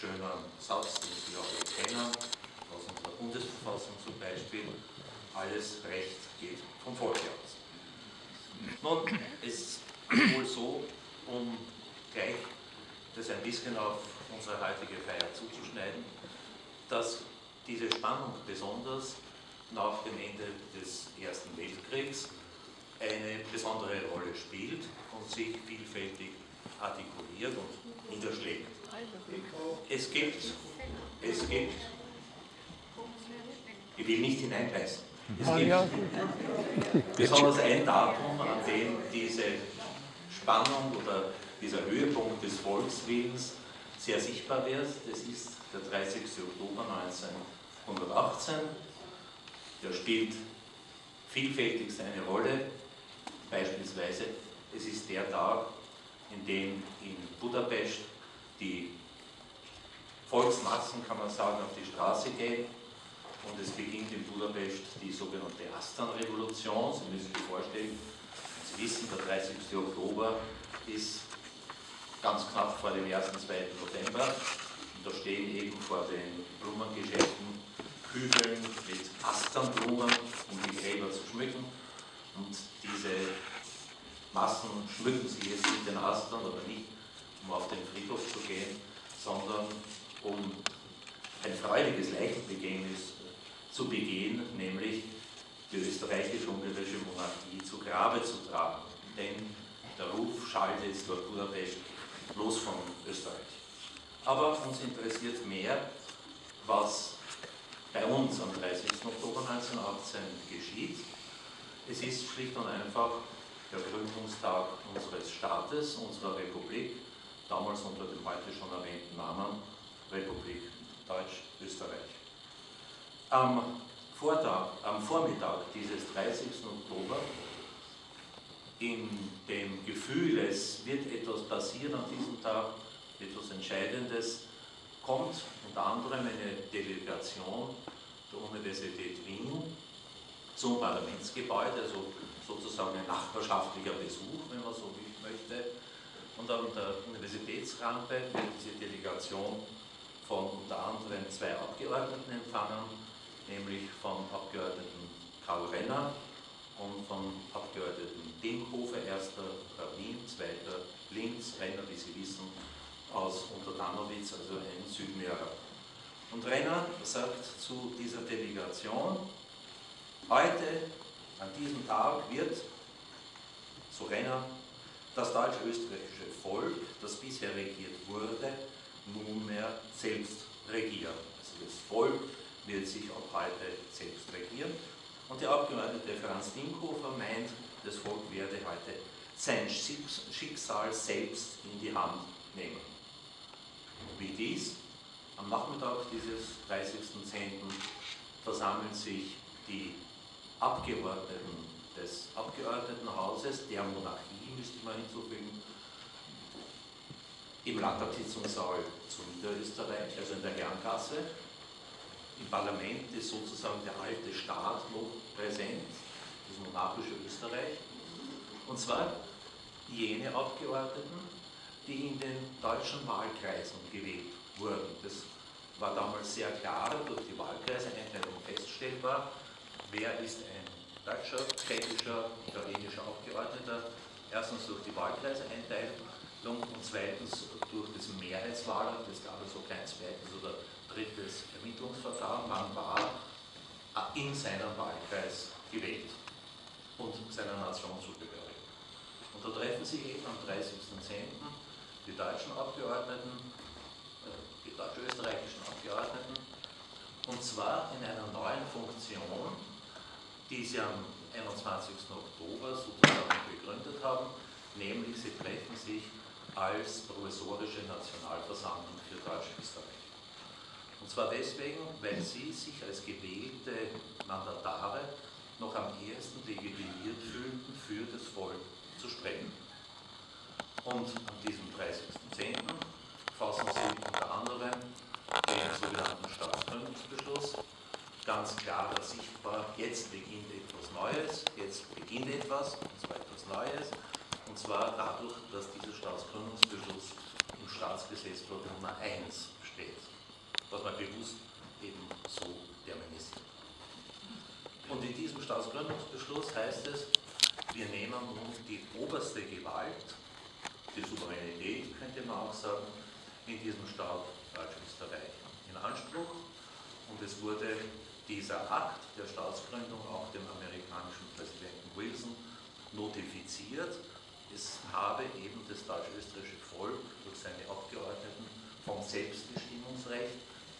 schönen Satz, den Sie auch kennen, aus unserer Bundesverfassung zum Beispiel, alles Recht geht vom Volke aus. Nun, es ist wohl so, um gleich das ein bisschen auf unsere heutige Feier zuzuschneiden, dass diese Spannung besonders nach dem Ende des Ersten Weltkriegs eine besondere Rolle spielt und sich vielfältig artikuliert und niederschlägt. Es gibt, es gibt, ich will nicht hineinbeißen, es gibt besonders ein Datum, an dem diese Spannung oder dieser Höhepunkt des Volkswillens sehr sichtbar wird. Das ist der 30. Oktober 1918. Der spielt vielfältig seine Rolle. Beispielsweise, es ist der Tag, in dem in Budapest die Volksmassen, kann man sagen, auf die Straße gehen und es beginnt in Budapest die sogenannte Astan-Revolution. Sie müssen sich vorstellen, Sie wissen, der 30. Oktober ist ganz knapp vor dem 1. 2. November und da stehen eben vor den Blumengeschäften Kübeln mit Asternblumen, um die Gräber zu schmücken und diese Massen schmücken sich jetzt mit den Astern oder nicht, um auf den Friedhof zu gehen, sondern um ein freudiges Leichenbegängnis zu begehen, nämlich die österreichisch-ungarische Monarchie zu Grabe zu tragen. Denn der Ruf schallte jetzt durch Budapest los von Österreich. Aber uns interessiert mehr, was bei uns am 30. Oktober 1918 geschieht. Es ist schlicht und einfach der Gründungstag unseres Staates, unserer Republik, damals unter dem heute schon erwähnten Namen Republik Deutsch-Österreich. Am, am Vormittag dieses 30. Oktober, in dem Gefühl, es wird etwas passieren an diesem Tag, etwas Entscheidendes, kommt unter anderem eine Delegation der Universität Wien zum Parlamentsgebäude, also sozusagen ein nachbarschaftlicher Besuch, wenn man so möchte. Und an der Universitätsrampe wird diese Delegation von unter anderem zwei Abgeordneten empfangen, nämlich vom Abgeordneten Karl Renner und vom Abgeordneten Denkhofer, erster Wien, zweiter Linz, Renner, wie Sie wissen, aus Unterdanowitz, also ein Südmörer. Und Renner sagt zu dieser Delegation, heute, an diesem Tag, wird, so Renner, das deutsch-österreichische Volk, das bisher regiert wurde, nunmehr selbst regieren. Also das Volk wird sich ab heute selbst regieren. Und der Abgeordnete Franz Dinkhofer meint, das Volk werde heute sein Schicksal selbst in die Hand nehmen. Wie dies? Am Nachmittag dieses 30.10. versammeln sich die Abgeordneten des Abgeordnetenhauses, der Monarchie, müsste man hinzufügen, im Landtagssitzungssaal zu Niederösterreich, also in der Herrengasse. Im Parlament ist sozusagen der alte Staat noch präsent, das monarchische Österreich. Und zwar jene Abgeordneten, die in den deutschen Wahlkreisen gewählt wurden. Das war damals sehr klar durch die Wahlkreiseinteilung feststellbar, wer ist ein deutscher, tschechischer, italienischer Abgeordneter. Erstens durch die Wahlkreiseinteilung und zweitens durch das Mehrheitswahlrecht, es gab also kein zweites oder drittes Ermittlungsverfahren, man war in seinem Wahlkreis gewählt und seiner Nation zugehörig. Und da treffen sich eben am 30.10. die deutschen Abgeordneten, äh, die deutsch-österreichischen Abgeordneten, und zwar in einer neuen Funktion, die sie am 21. Oktober sozusagen begründet haben, nämlich sie treffen sich als provisorische Nationalversammlung für Deutsch-Österreich. Und zwar deswegen, weil sie sich als gewählte Mandatare noch am ehesten legitimiert fühlten, für das Volk zu sprechen. Und an diesem 30.10. fassen sie unter anderem den sogenannten Staatsgründungsbeschluss, ganz klar sichtbar, jetzt beginnt etwas Neues, jetzt beginnt etwas, und zwar etwas Neues, und zwar dadurch, dass dieser Staatsgründungsbeschluss im Staatsgesetzblatt Nummer 1 steht. was man bewusst eben so terminisiert. Und in diesem Staatsgründungsbeschluss heißt es, wir nehmen nun die oberste Gewalt, die Souveränität könnte man auch sagen, in diesem Staat Deutsch-Österreich in Anspruch. Und es wurde dieser Akt der Staatsgründung auch dem amerikanischen Präsidenten Wilson notifiziert. Es habe eben das deutsch-österreichische Volk durch seine Abgeordneten vom Selbstbestimmungsrecht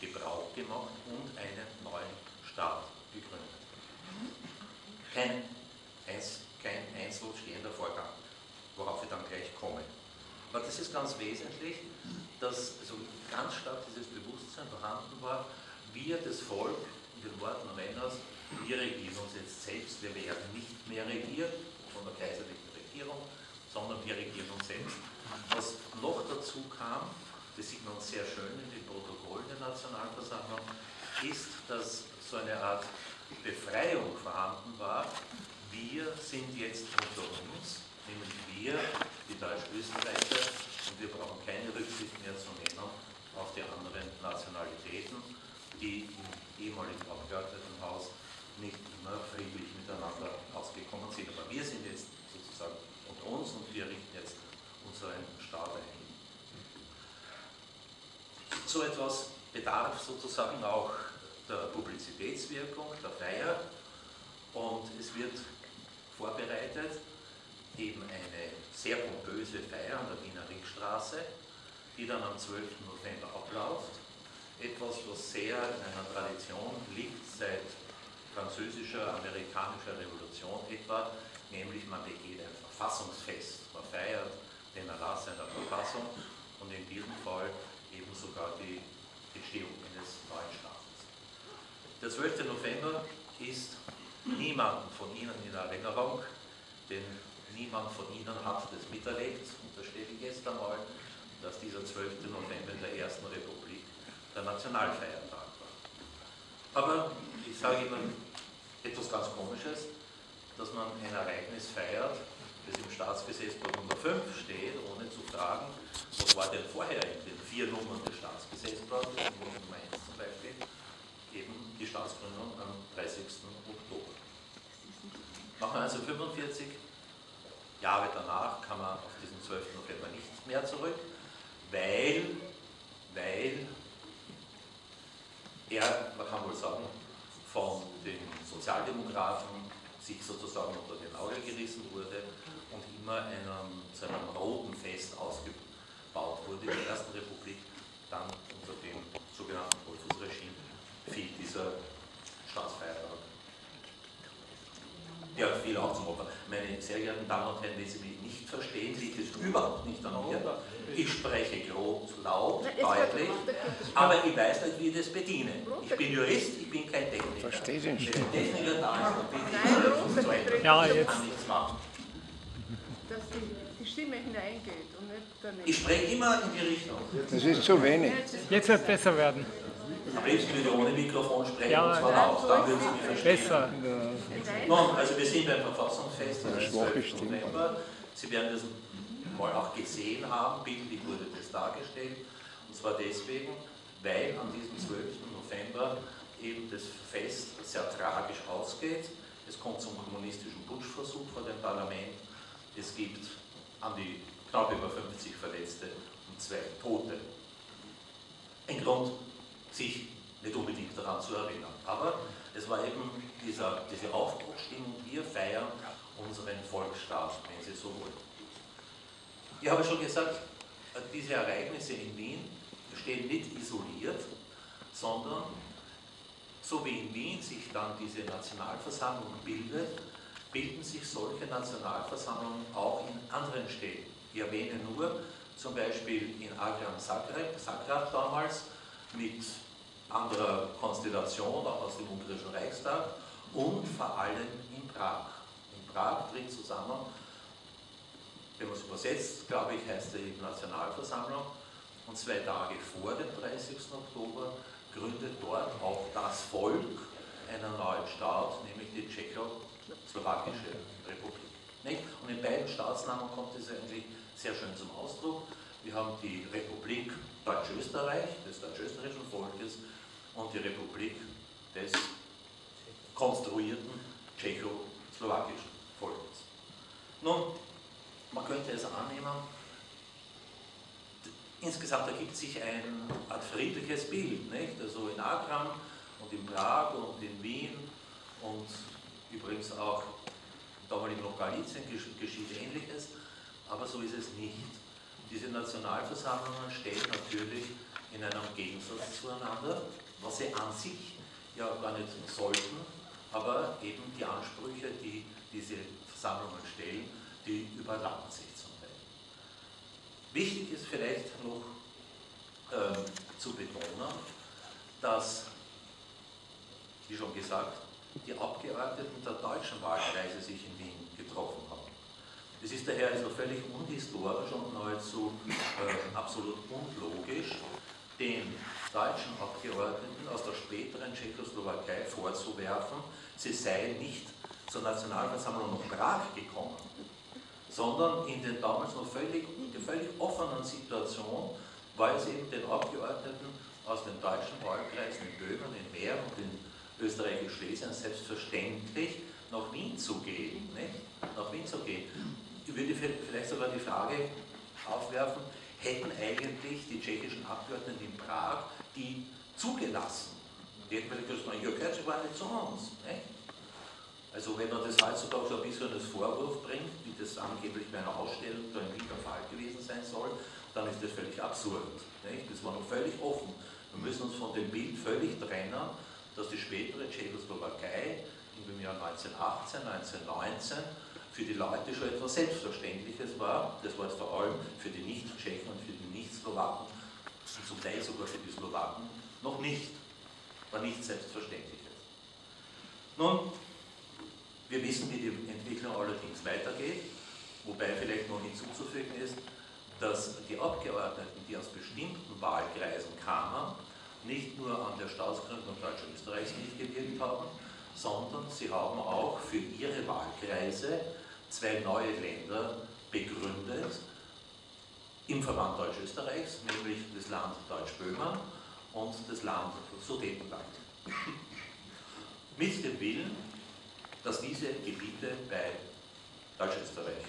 Gebrauch gemacht und einen neuen Staat gegründet. Kein, kein einzelstehender Vorgang, worauf wir dann gleich kommen. Aber das ist ganz wesentlich, dass also ganz stark dieses Bewusstsein vorhanden war, wir, das Volk, in den Worten Renners, wir regieren uns jetzt selbst, wir werden nicht mehr regiert von der kaiserlichen Regierung, sondern wir regieren uns selbst. Was noch dazu kam, das sieht man sehr schön in den Protokollen der Nationalversammlung, ist, dass so eine Art Befreiung vorhanden war. Wir sind jetzt unter uns, nämlich wir, die Deutsch-Österreicher, und wir brauchen keine Rücksicht mehr zu nehmen auf die anderen Nationalitäten, die im ehemaligen Abgeordnetenhaus nicht immer friedlich miteinander ausgekommen sind. Aber wir sind jetzt sozusagen unter uns und wir richten jetzt unseren Staat ein so etwas bedarf sozusagen auch der Publizitätswirkung, der Feier und es wird vorbereitet eben eine sehr pompöse Feier an der Wiener Ringstraße, die dann am 12. November abläuft. Etwas, was sehr in einer Tradition liegt seit französischer, amerikanischer Revolution etwa, nämlich man begeht ein Verfassungsfest. Man feiert den Erlass einer Verfassung und in diesem Fall eben sogar die Entstehung eines neuen Staates. Der 12. November ist niemandem von Ihnen in Erinnerung, denn niemand von Ihnen hat das miterlebt, unterstelle ich jetzt einmal, dass dieser 12. November in der Ersten Republik der Nationalfeiertag war. Aber ich sage Ihnen etwas ganz Komisches, dass man ein Ereignis feiert, das im Staatsgesetzbuch Nummer 5 steht, ohne zu fragen, was war denn vorher in den vier Nummern des Staatsgesetzbuches, Nummer 1 zum Beispiel, eben die Staatsgründung am 30. Oktober. Nach 1945, Jahre danach, kam man auf diesen 12. November nicht mehr zurück, weil, weil er, man kann wohl sagen, von den Sozialdemokraten sich sozusagen unter den Nagel gerissen wurde und immer einem, zu einem roten Fest ausgebaut wurde. In der Ersten Republik dann unter dem sogenannten Dollfuß-Regime fiel dieser Staatsfeiertag. Ja, viel auch zum Opfer. Meine sehr geehrten Damen und Herren, wenn Sie mich nicht verstehen, liegt es überhaupt nicht an mir. Ich spreche groß, laut, deutlich, aber ich weiß nicht, wie ich das bediene. Ich bin Jurist, ich bin kein Techniker. Verstehe den Wenn ein Techniker da ist, dann bin ich Nein, ja, jetzt. kann nichts machen. dass die, die Stimme hineingeht und nicht daneben. Ich spreche immer in die Richtung. Das ist zu wenig. Jetzt wird es besser werden. Liebsten würde ich ohne Mikrofon sprechen, Ja, und zwar laut, dann würden Sie mich verstehen. Besser. Nun, also wir sind beim Verfassungsfest am schwache 12. Stimme. November. Sie werden das mal auch gesehen haben, bildlich wurde das dargestellt. Und zwar deswegen, weil an diesem 12. November eben das Fest sehr tragisch ausgeht. Es kommt zum kommunistischen Putschversuch vor dem Parlament. Es gibt an die knapp über 50 Verletzte und zwei Tote. Ein Grund, sich nicht unbedingt daran zu erinnern. Aber es war eben dieser, diese Aufbruchstimmung, wir feiern unseren Volksstaat, wenn Sie so wollen. Ich habe schon gesagt, diese Ereignisse in Wien stehen nicht isoliert, sondern so wie in Wien sich dann diese Nationalversammlung bildet, bilden sich solche Nationalversammlungen auch in anderen Städten. Ich erwähne nur zum Beispiel in Agram Zagreb, Zagreb damals, mit anderer Konstellation, auch aus dem Ungarischen Reichstag, und vor allem in Prag. In Prag tritt zusammen, wenn man es übersetzt, glaube ich, heißt eben Nationalversammlung, und zwei Tage vor dem 30. Oktober gründet dort auch das Volk einen neuen Staat, nämlich die Tschechoslowakische Republik. Und in beiden Staatsnamen kommt es eigentlich sehr schön zum Ausdruck. Wir haben die Republik Deutsch-Österreich, des deutsch-österreichischen Volkes, und die Republik des konstruierten tschechoslowakischen Volkes. Nun, man könnte es annehmen, insgesamt ergibt sich ein Art friedliches Bild, nicht? also in Agram und in Prag und in Wien und übrigens auch damals noch Galizien geschieht Ähnliches, aber so ist es nicht. Diese Nationalversammlungen stehen natürlich in einem Gegensatz zueinander, was sie an sich ja gar nicht sollten, aber eben die Ansprüche, die diese Versammlungen stellen, die überlappen sich zum Teil. Wichtig ist vielleicht noch äh, zu betonen, dass, wie schon gesagt, die Abgeordneten der deutschen Wahlkreise sich in Wien getroffen haben. Es ist daher also völlig unhistorisch und nahezu äh, absolut unlogisch, den deutschen Abgeordneten aus der späteren Tschechoslowakei vorzuwerfen, sie seien nicht zur Nationalversammlung nach Prag gekommen, sondern in den damals noch völlig, der völlig offenen Situation, weil sie eben den Abgeordneten aus den deutschen Wahlkreisen in Böhmen, in Mähren und in Österreich-Schlesien selbstverständlich nach Wien zu gehen. Nicht? Nach Wien zu gehen. Ich würde vielleicht sogar die Frage aufwerfen, hätten eigentlich die tschechischen Abgeordneten in Prag die zugelassen? Die hätten vielleicht gesagt, ihr gehört sogar nicht zu uns. Nicht? Also wenn man das heutzutage so ein bisschen als Vorwurf bringt, wie das angeblich bei einer Ausstellung da im Wien der Fall gewesen sein soll, dann ist das völlig absurd. Nicht? Das war noch völlig offen. Wir müssen uns von dem Bild völlig trennen, dass die spätere Tschechoslowakei im Jahr 1918, 1919 für die Leute schon etwas Selbstverständliches war. Das war es vor allem für die Nicht-Tschechen und für die Nicht-Slowaken zum Teil sogar für die Slowaken noch nicht. War nichts Selbstverständliches. Nun, wir wissen, wie die Entwicklung allerdings weitergeht, wobei vielleicht noch hinzuzufügen ist, dass die Abgeordneten, die aus bestimmten Wahlkreisen kamen, nicht nur an der Staatsgründung Deutsch-Österreichs mitgewirkt haben, sondern sie haben auch für ihre Wahlkreise zwei neue Länder begründet im Verband Deutsch-Österreichs, nämlich das Land Deutsch-Böhmen und das Land Sudetenland. Mit dem Willen, dass diese Gebiete bei Deutsch-Österreich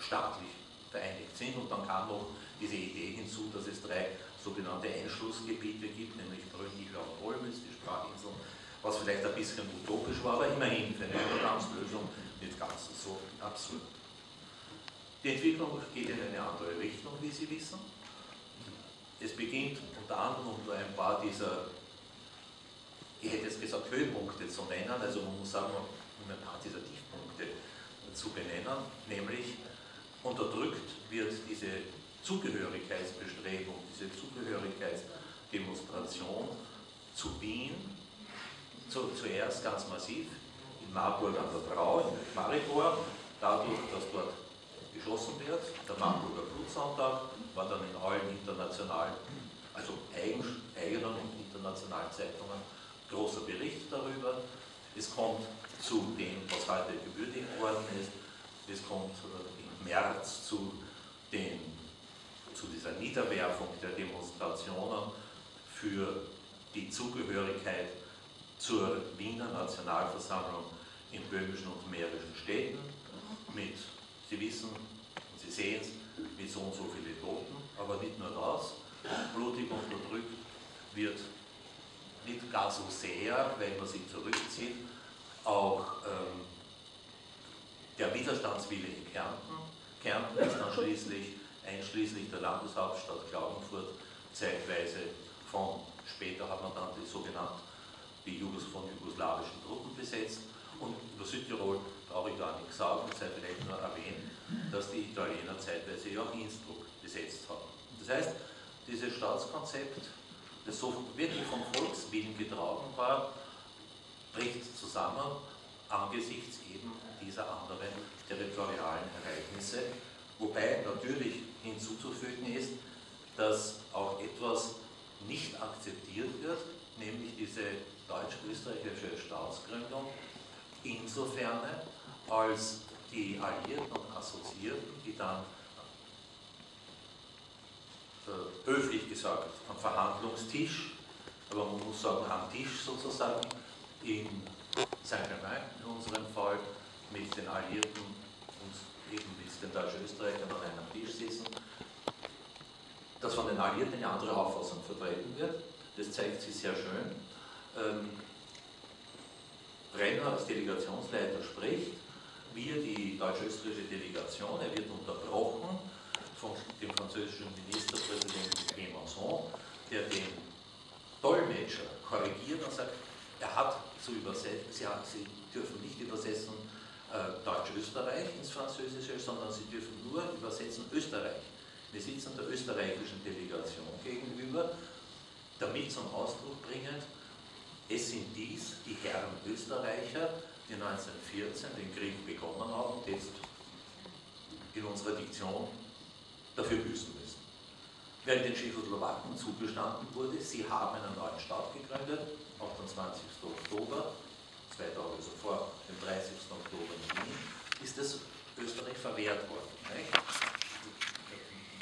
staatlich vereinigt sind und dann kam noch diese Idee hinzu, dass es drei sogenannte Einschlussgebiete gibt, nämlich Brünnich und Olmütz, die Sprachinseln, was vielleicht ein bisschen utopisch war, aber immerhin für eine Übergangslösung nicht ganz so absurd. Die Entwicklung geht in eine andere Richtung, wie Sie wissen. Es beginnt unter anderem unter ein paar dieser, ich hätte jetzt gesagt, Höhepunkte zu nennen, also man muss sagen, um ein paar dieser Tiefpunkte zu benennen, nämlich unterdrückt wird diese Zugehörigkeitsbestrebung, diese Zugehörigkeitsdemonstration zu Wien zu, zuerst ganz massiv in Marburg an der Trau, in Maribor, dadurch, dass dort geschossen wird. Der Marburger Blutsonntag war dann in allen internationalen, also eigenen und internationalen Zeitungen großer Bericht darüber. Es kommt zu dem, was heute gewürdigt worden ist. Es kommt im März zu den zu dieser Niederwerfung der Demonstrationen für die Zugehörigkeit zur Wiener Nationalversammlung in böhmischen und mährischen Städten mit, Sie wissen und Sie sehen es, mit so und so viele Toten, aber nicht nur das, blutig unterdrückt wird nicht gar so sehr, wenn man sich zurückzieht, auch ähm, der Widerstandswille in Kärnten. Kärnten ist dann schließlich einschließlich der Landeshauptstadt Klagenfurt, zeitweise von, später hat man dann die sogenannten, die Jugos von jugoslawischen Truppen besetzt und über Südtirol brauche ich gar nichts sagen, sei vielleicht nur erwähnt, dass die Italiener zeitweise ja auch Innsbruck besetzt haben. Das heißt, dieses Staatskonzept, das so wirklich vom Volkswillen getragen war, bricht zusammen angesichts eben dieser anderen territorialen Ereignisse, wobei natürlich hinzuzufügen ist, dass auch etwas nicht akzeptiert wird, nämlich diese deutsch-österreichische Staatsgründung, insofern als die Alliierten und Assoziierten, die dann höflich gesagt, am Verhandlungstisch, aber man muss sagen am Tisch sozusagen, in Saint-Germain in unserem Fall, mit den Alliierten und eben mit den Deutsch-Österreichern an einem Tisch sitzen, dass von den Alliierten eine andere Auffassung vertreten wird. Das zeigt sich sehr schön. Ähm, Brenner als Delegationsleiter spricht, wir die deutsch-österreichische Delegation, er wird unterbrochen von dem französischen Ministerpräsidenten Clemenceau, der den Dolmetscher korrigiert und sagt, er hat zu übersetzen, sie, sie dürfen nicht übersetzen äh, Deutsch-Österreich ins Französische, sondern sie dürfen nur übersetzen Österreich. Wir sitzen der österreichischen Delegation gegenüber, damit zum Ausdruck bringen, es sind dies die Herren Österreicher, die 1914 den Krieg begonnen haben und jetzt in unserer Diktion dafür büßen müssen. Während den Tschechoslowaken zugestanden wurde, sie haben einen neuen Staat gegründet, 28. Oktober, zwei Tage zuvor, dem 30. Oktober in Wien, ist das Österreich verwehrt worden. Nicht?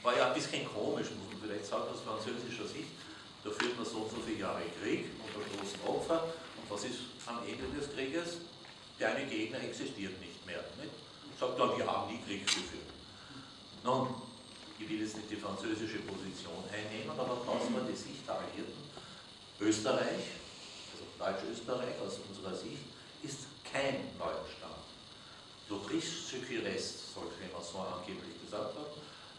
War ja ein bisschen komisch, muss man vielleicht sagen, aus französischer Sicht. Da führt man so und so viele Jahre Krieg unter großen Opfer. Und was ist am Ende des Krieges? Der eine Gegner existiert nicht mehr. Nicht? Sagt dann, wir haben nie Krieg geführt. Nun, ich will jetzt nicht die französische Position einnehmen, aber das war die Sicht der Alliierten. Österreich, also Deutsch-Österreich aus unserer Sicht, ist kein neuer Staat. L'Autriche qui reste, soll Clemenceau angeblich gesagt haben.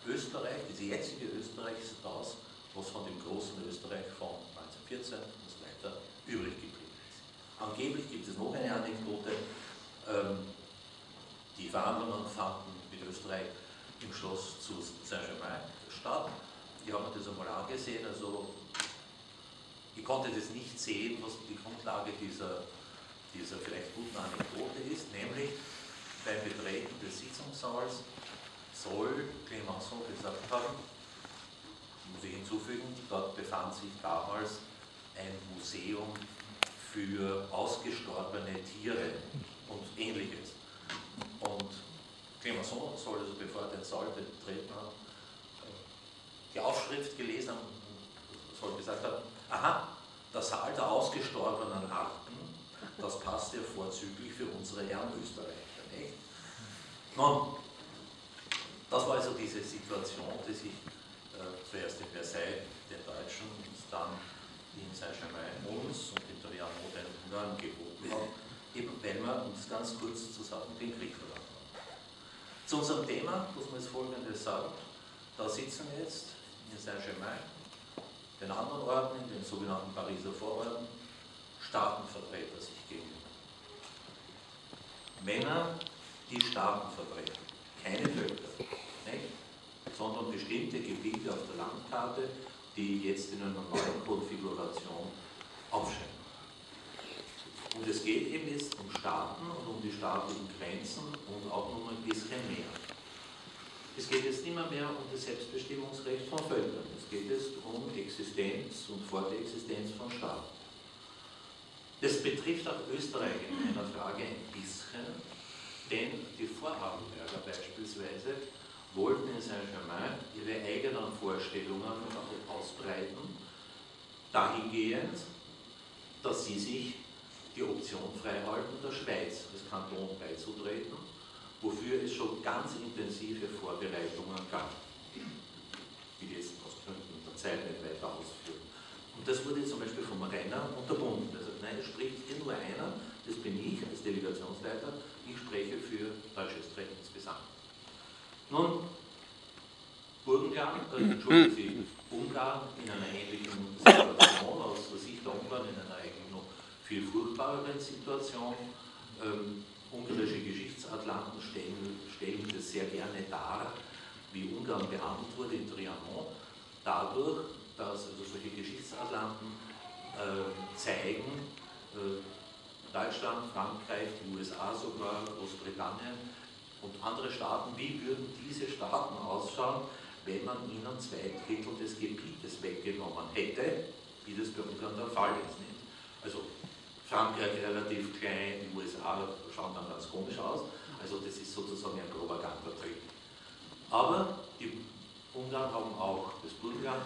Österreich, diese jetzige Österreich ist das, was von dem großen Österreich von 1914 und so weiter übrig geblieben ist. Angeblich gibt es noch eine Anekdote, ähm, die Verhandlungen fanden mit Österreich im Schloss zu Saint-Germain statt. Ich habe mir das einmal angesehen, also ich konnte das nicht sehen, was die Grundlage dieser, dieser vielleicht guten Anekdote ist, nämlich beim Betreten des Sitzungssaals soll Clemenceau gesagt haben, muss ich hinzufügen, dort befand sich damals ein Museum für ausgestorbene Tiere und ähnliches. Und Clemenceau soll also, bevor er den Saal betreten hat, die Aufschrift gelesen haben soll gesagt haben, aha, der Saal der ausgestorbenen Arten, das passt ja vorzüglich für unsere Herren Österreicher, nicht? Nun, das war also diese Situation, die sich zuerst in Versailles den Deutschen und dann in Saint-Germain uns und in Trianon den Ungarn geboten hat, eben weil wir, es ganz kurz zu sagen, den Krieg verloren zu unserem Thema muss man jetzt Folgendes sagen. Da sitzen jetzt in Saint-Germain, den anderen Orten, in den sogenannten Pariser Vororten, Staatenvertreter sich gegenüber. Männer, die Staaten vertreten, keine Völker? Sondern bestimmte Gebiete auf der Landkarte, die jetzt in einer neuen Konfiguration aufscheinen. Und es geht eben jetzt um Staaten und um die staatlichen Grenzen und auch um ein bisschen mehr. Es geht jetzt immer mehr um das Selbstbestimmungsrecht von Völkern. Es geht jetzt um Existenz und Fortexistenz von Staaten. Das betrifft auch Österreich in einer Frage ein bisschen, denn die Vorarlberger beispielsweise wollten in Saint-Germain ihre eigenen Vorstellungen ausbreiten, dahingehend, dass sie sich die Option freihalten, der Schweiz als Kanton beizutreten, wofür es schon ganz intensive Vorbereitungen gab, die jetzt aus Gründen der Zeit nicht weiter ausführen. Und das wurde zum Beispiel vom Renner unterbunden. Also nein, es spricht hier nur einer, das bin ich als Delegationsleiter, ich spreche für Deutsch-Österreich insgesamt. Nun, Burgenland, äh, entschuldigen Sie, Ungarn in einer ähnlichen Situation, aus der Sicht der Ungarn in einer viel furchtbareren Situation. Ähm, ungarische Geschichtsatlanten stellen, stellen das sehr gerne dar, wie Ungarn behandelt wurde in Trianon, dadurch, dass also solche Geschichtsatlanten äh, zeigen, äh, Deutschland, Frankreich, die USA sogar, Großbritannien und andere Staaten, wie würden diese Staaten ausschauen, wenn man ihnen zwei Drittel des Gebietes weggenommen hätte, wie das bei Ungarn der Fall ist. Nicht? Also Frankreich relativ klein, die USA schauen dann ganz komisch aus. Also das ist sozusagen ein Propagandatrick. Aber die Ungarn haben auch das Burgenland